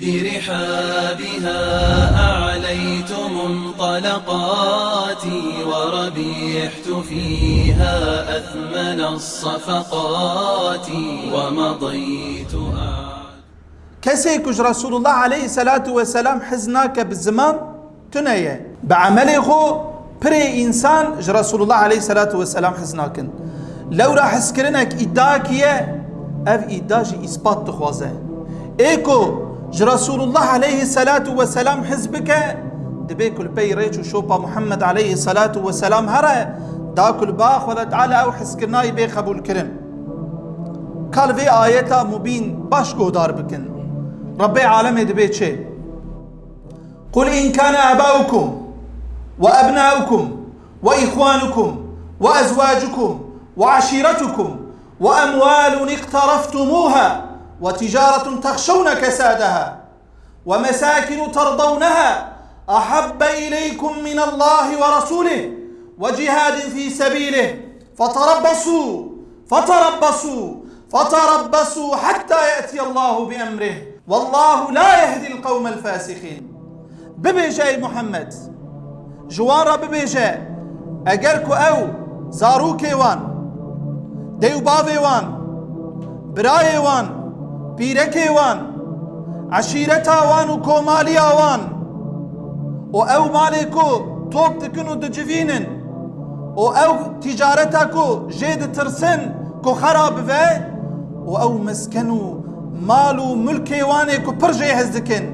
برحابها أعليت منطلقاتي وربيحت فيها أثمن الصفقات ومضيت كسيكش رسول الله عليه الصلاة والسلام حزناك بالزمان تنية بعمله خو بري إنسان ج رسول الله عليه الصلاة والسلام حزناكن. لو راح سكرنك إداكية أف إداجي إثبات تخوازه. إيكو رسول الله عليه الصلاة والسلام حزبك؟ دبيكل بي ريتو شوبا محمد عليه الصلاة والسلام هرا. داكل باخ ولا تعالى أو حسكرناي بي قبول كرم قال في آيتا مبين باش دار بكن ربي عالم دبيت شيء قل إن كان آباؤكم وأبناؤكم وإخوانكم وأزواجكم وعشيرتكم وأموال اقترفتموها. وتجارة تخشون كسادها ومساكن ترضونها أحب إليكم من الله ورسوله وجهاد في سبيله فتربصوا فتربصوا فتربصوا حتى يأتي الله بأمره. والله لا يهدي القوم الفاسقين. ببيجاي محمد. جوارا ببيجا أجركو أو. زاروكي وان ديو بافي وان براي وان بيركي وان عشيرتا وان وكوماليا وان وأو مالكو توب تكنو دجفينن. وأو تجارتكو جيد ترسن كو خراب في وأو مسكنو مالو ملكي واني كو برجي هزدكن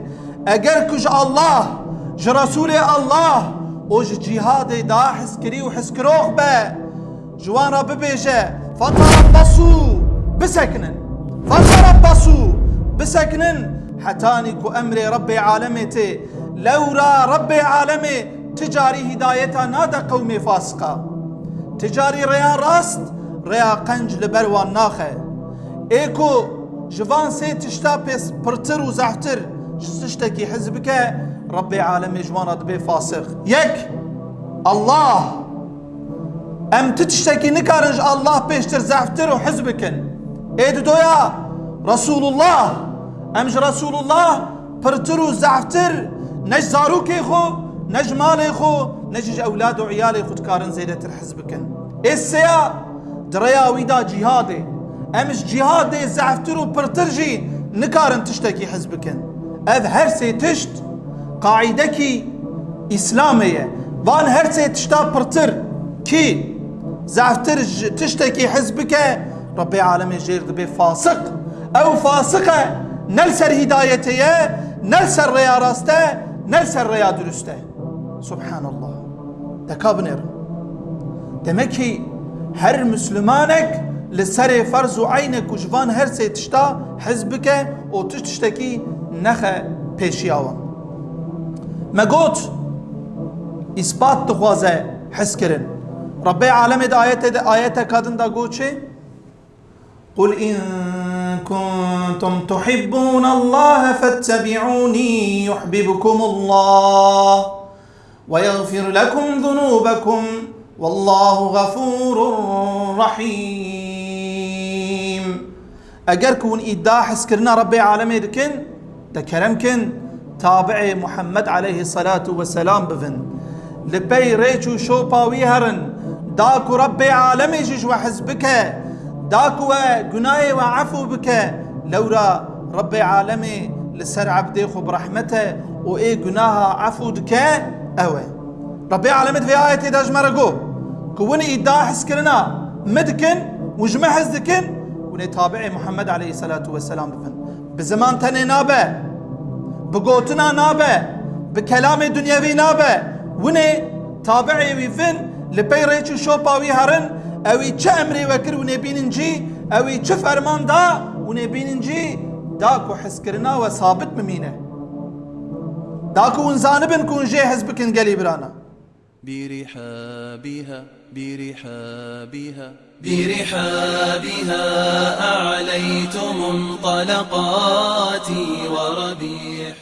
اگر كج الله ج رسول الله وج جهاد دا حسكري وحسكروخ با جوان رب بيجا فتربصوا بسكنن. فتربصوا بسكنن حتاني كو أمري ربي عالمتي لورا ربي عالمي تجاري هدايتا نادا قومي فاسقة تجاري ريان راست ريا قنج لبروان ناخه إيكو جوان سي تشتا بس برتر وزحتر تشتكي حزبك ربي عالمي جوانا دبي فاسق. يك! الله! أم تشتكي نكارنج الله بيشتر زحفتر وحزبكن. Hedi doja Rasulullah, emj Rasulullah pirtir û zehftir nej zarokê xwe, nej malê xwe, ne ji ewlad û iyalê xwe dikarin zêdetir hez bikin. Êseya direya wî da cîhadê, em ji cîhadê zehftir û pirtir jî nikarin. Ev her sê tişt qaîdekî İslamê ye. Van her sê tişta pirtir kî zehftir ji tiştekî hez وان هرسي تشتا برتر كي زعفتر تشتكي حزبك ربي عالمي جير دبي فاسق أو فاسقة نلسر هدايتي نلسر ريا راسته نلسر ريا درسته سبحان الله تكابنر دمكي هر مسلمانك لسر فرز عينك وجوان هرسي تشتا حزبك وتشتكي نخه پیشیاوان مگوت اثبات تخوازه حس کرن رب عالم دا آیت دا آیت کادن دا گوت چه قل إن كنتم تحبون الله فاتبعوني يحببكم الله ويغفر لكم ذنوبكم والله غفور رحيم اگر كون إدا حس كرنا ربي عالمي دكن كن تابع محمد عليه الصلاة والسلام بفن لبي ريشو شوبا ويهرن داكو ربي عالمي جيش وحزبك داكو قناي وعفو بك لورا ربي عالمي لسر عبدي خو برحمته وإيه قناها عفو دك أوي ربي عالمي في آية داج مرقو كوني إدا حسكرنا مدكن وجمع حزدكن وني تابعي محمد عليه الصلاة والسلام بفن بزمان تني نابه. بقوتنا نابه. بكلام دنيوي نابه. وني تابعي ويفن لبي ريتشو شوبا ويهرن اوي چه امري وكر وني بيننجي اوي چه فرمان دا وني بيننجي داكو حسكرنا وثابت ممينه داكو ونزانبن كون جي حزبكن قلي برانا برحابها برحابها برحابها أعليت منطلقاتي وربيح